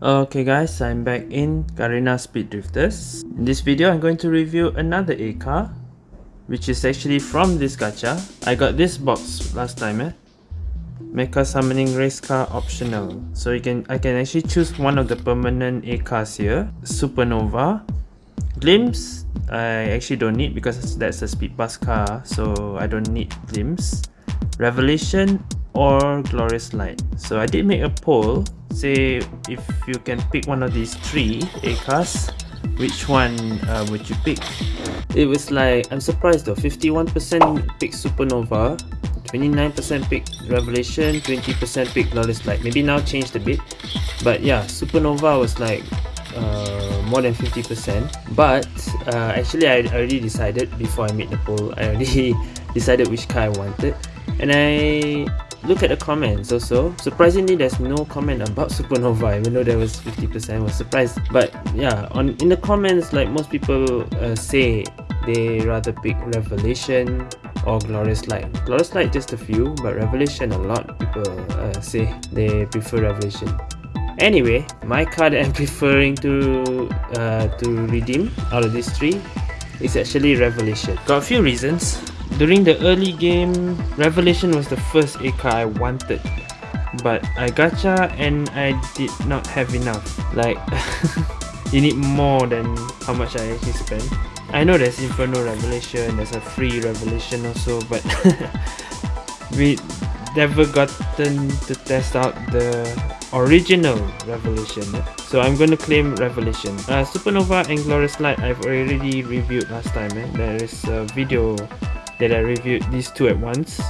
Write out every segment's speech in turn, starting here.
Okay guys, I'm back in Garena Speed Drifters. In this video, I'm going to review another A car, which is actually from this gacha. I got this box last time, eh? Mecha Summoning Race Car optional. So you can I can actually choose one of the permanent A cars here. Supernova. Glimpse, I actually don't need because that's a speed bus car, so I don't need Glimpse. Revelation or Glorious Light. So I did make a poll say if you can pick one of these three A cars, which one uh, would you pick? It was like, I'm surprised though, 51% pick Supernova, 29% pick Revelation, 20% pick Glorious Light. Maybe now changed a bit, but yeah, Supernova was like uh, more than 50%. But uh, actually I already decided before I made the poll, I already decided which car I wanted. And I look at the comments also. Surprisingly there's no comment about supernova even though there was 50% I was surprised. But yeah on in the comments like most people uh, say they rather pick revelation or glorious light. Glorious light just a few but revelation a lot people uh, say they prefer revelation. Anyway my card i'm preferring to uh, to redeem out of these three is actually revelation. Got a few reasons during the early game, Revelation was the first A car I wanted. But I gacha and I did not have enough. Like, you need more than how much I actually spent. I know there's Inferno Revelation, there's a free Revelation also, but we never gotten to test out the original Revelation. So I'm going to claim Revelation. Uh, Supernova and Glorious Light I've already reviewed last time. Eh? There is a video that I reviewed these two at once.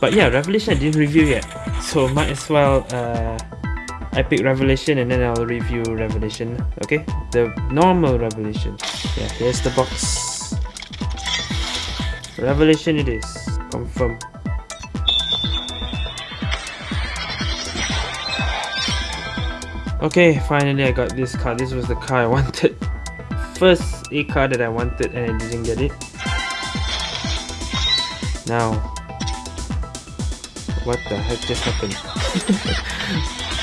But yeah, Revelation I didn't review yet. So might as well uh, I pick Revelation and then I'll review Revelation. Okay, the normal Revelation. Yeah, here's the box. Revelation it is. Confirm. Okay, finally I got this car. This was the car I wanted. First A car that I wanted and I didn't get it. Now, what the heck just happened?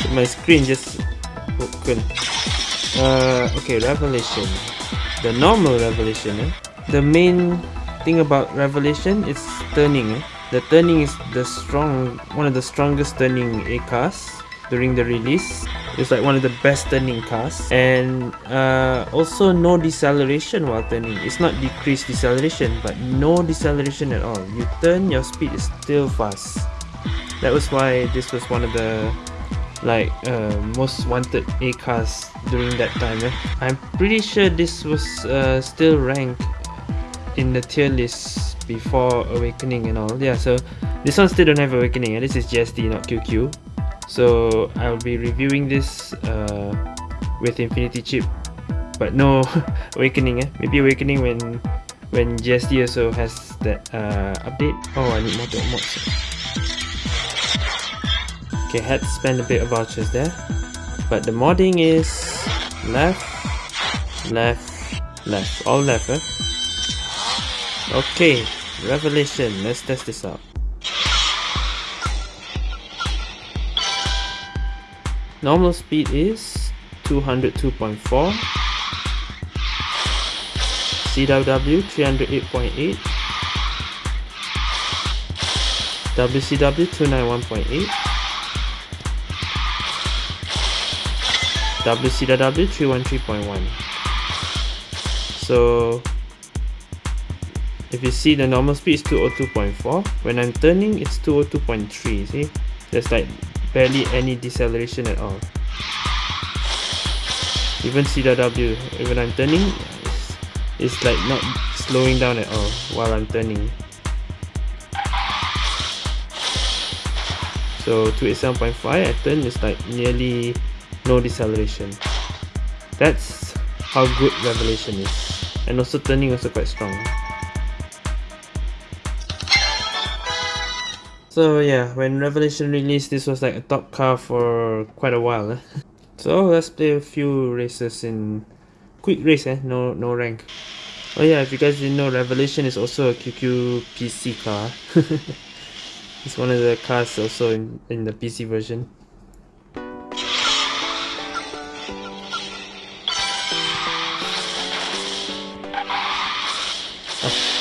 My screen just broken. Uh, okay, Revelation. The normal Revelation. Eh? The main thing about Revelation is turning. Eh? The turning is the strong, one of the strongest turning A cars during the release. It's like one of the best turning cars and uh, also no deceleration while turning. It's not decreased deceleration but no deceleration at all. You turn, your speed is still fast. That was why this was one of the like uh, most wanted A cars during that time. Eh? I'm pretty sure this was uh, still ranked in the tier list before Awakening and all. Yeah, so this one still don't have Awakening. Eh? This is GSD, not QQ so I'll be reviewing this uh, with Infinity Chip. But no Awakening eh? maybe Awakening when when GSD also has that uh, update. Oh I need more mods okay had to spend a bit of vouchers there. But the modding is left left left. All left eh? okay revelation. Let's test this out Normal speed is 202.4 CWW 308.8 WCW 291.8 WCW 313.1 so if you see the normal speed is 202.4 when I'm turning it's 202.3 see? There's like barely any deceleration at all. Even CW even I'm turning it's, it's like not slowing down at all while I'm turning. So 287.5 I turn is like nearly no deceleration. That's how good revelation is. And also turning also quite strong So yeah, when Revelation released, this was like a top car for quite a while. Eh? So let's play a few races in quick race, eh? no no rank. Oh yeah, if you guys didn't know, Revelation is also a QQ PC car. It's one of the cars also in, in the PC version. easy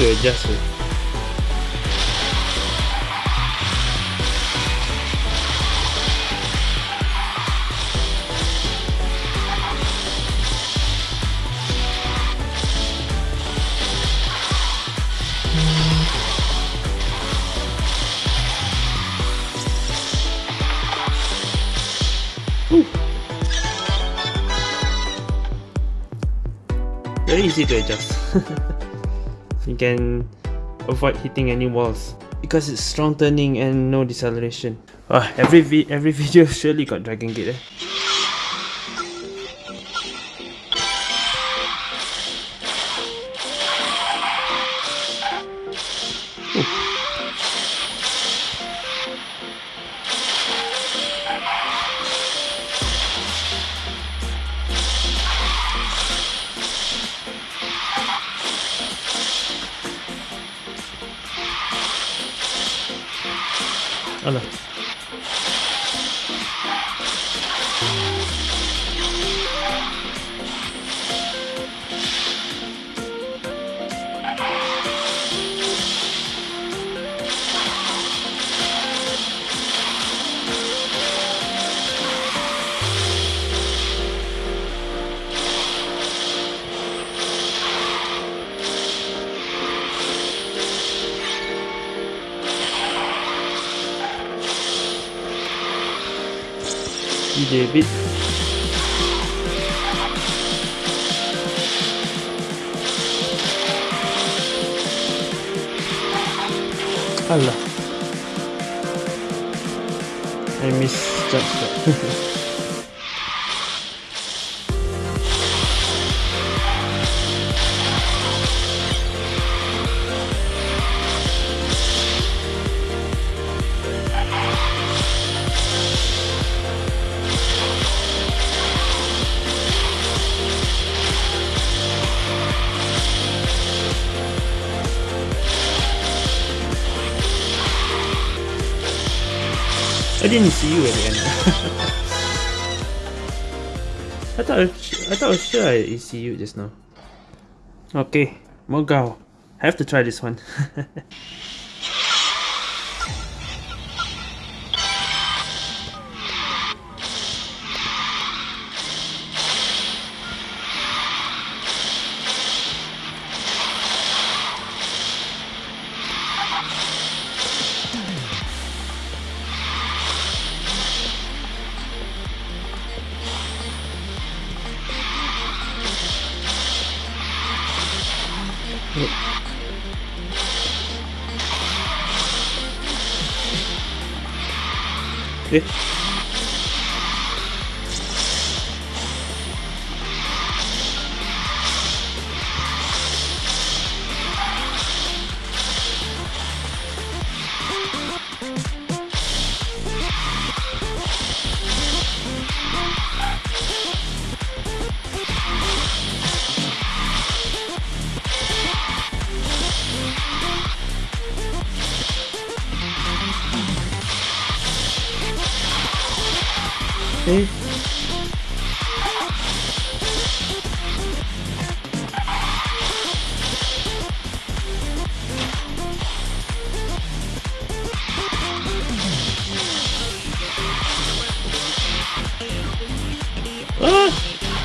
to adjust. Eh? Very easy to adjust. you can avoid hitting any walls because it's strong turning and no deceleration. Oh, every vi every video surely got Dragon Gate eh? Alah. David. Allah. I misjudged that didn't see you at the end. I thought I, thought I was sure I see you just now. Okay, Mogao. I have to try this one. Eh? Okay.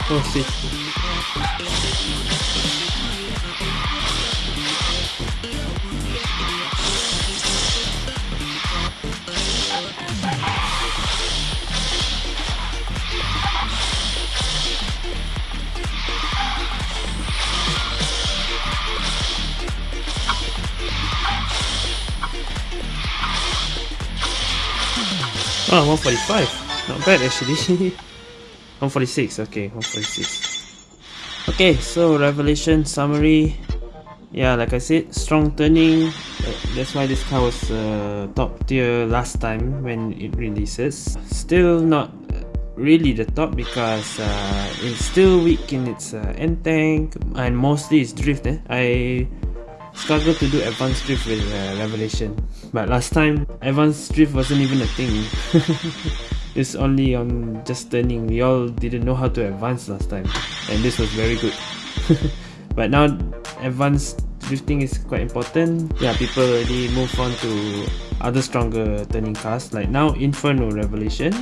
Ah, oh shit. Oh, 145. Not bad actually. 146, okay, 146. Okay, so Revelation summary. Yeah, like I said, strong turning. That's why this car was uh, top tier last time when it releases. Still not really the top because uh, it's still weak in its uh, end tank and mostly it's drift. Eh? I struggle to do advanced drift with uh, Revelation. But last time, advanced drift wasn't even a thing. it's only on just turning. We all didn't know how to advance last time. And this was very good. but now, advanced drifting is quite important. Yeah, people already move on to other stronger turning cars. Like now, Inferno Revelation.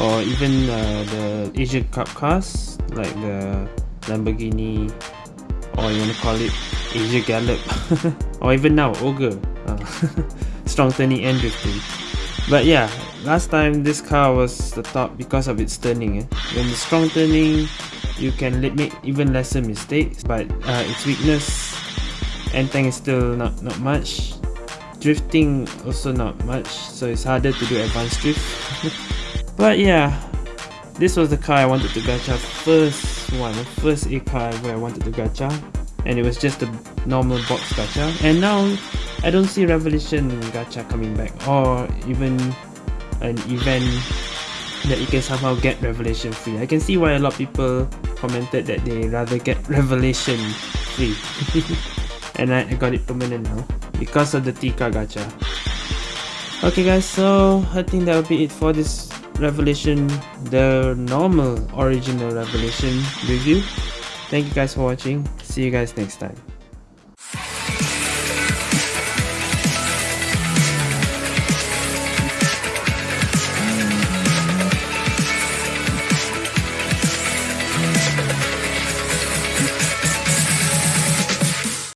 Or even uh, the Asia Cup cars. Like the Lamborghini. Or you want to call it Asia Gallop or even now Ogre uh, strong turning and drifting but yeah last time this car was the top because of its turning eh? when the strong turning you can make even lesser mistakes but uh, its weakness end tank is still not not much. Drifting also not much so it's harder to do advanced drift. But yeah this was the car I wanted to gacha first one first A car where I wanted to gacha and it was just a normal box gacha and now I don't see Revolution gacha coming back or even an event that you can somehow get Revelation free. I can see why a lot of people commented that they rather get Revelation free and I, got it permanent now because of the Tika gacha. Okay guys, so I think that will be it for this Revelation, the normal original Revelation review. Thank you guys for watching. See you guys next time.